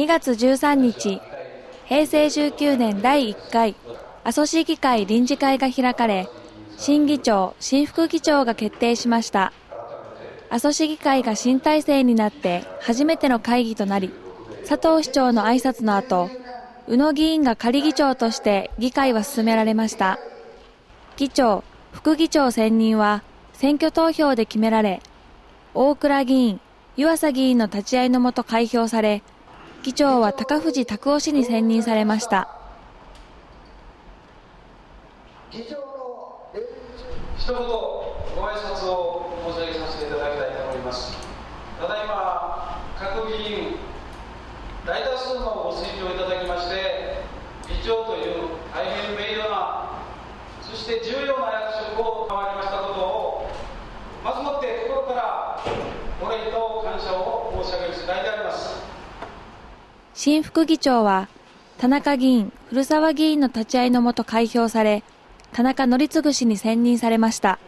2月13日、平成19年第1回阿蘇市議会臨時会が開かれ、新議長、新副議長が決定しました。阿蘇市議会が新体制になって初めての会議となり、佐藤市長の挨拶の後、宇野議員が仮議長として議会は進められました。議長、副議長選任は選挙投票で決められ、大倉議員、湯浅議員の立ち会いのもと開票され、議長は高藤拓夫氏に選任されました。議長の一言ご挨拶を申し上げさせていただきたいと思います。ただいま各議員大多数のご推挙をいただきまして議長という大変名誉なそして重要な役職を変わりましたことをまずもって心からお礼と感謝を申し上げる次第であります新副議長は田中議員、古澤議員の立ち会いのもと開票され田中則次氏に選任されました。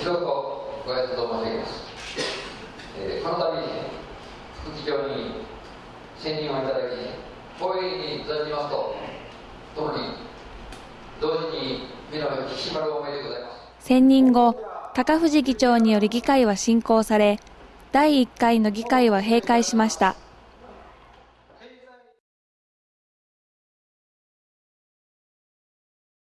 一言ご挨拶を申し上げます、えー、この度副議長に選任をいただき光栄に存じますとともに同時に目の引き締まる思いでございます。選任後高藤議長により議会は進行され、第1回の議会は閉会しました。